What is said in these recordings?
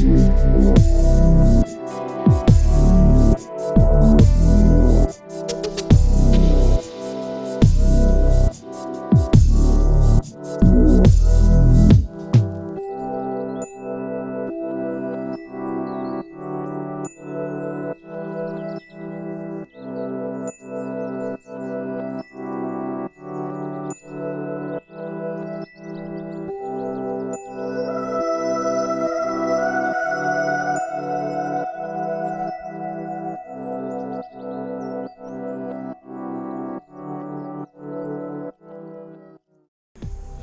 Jesus.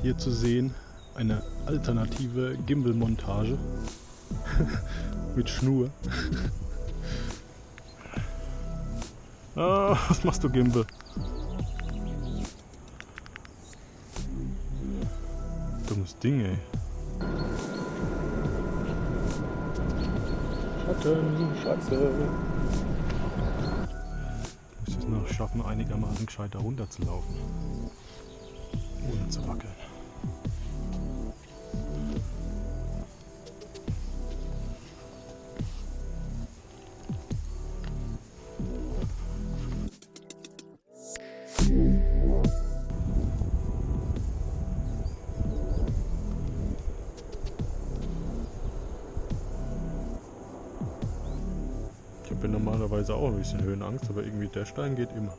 Hier zu sehen eine alternative Gimbal-Montage mit Schnur. ah, was machst du Gimbal? Dummes Ding, ey. Schatten, Scheiße. Ich muss es noch schaffen, einigermaßen gescheiter runterzulaufen. Ohne zu wackeln. Ich habe normalerweise auch ein bisschen Höhenangst, aber irgendwie der Stein geht immer.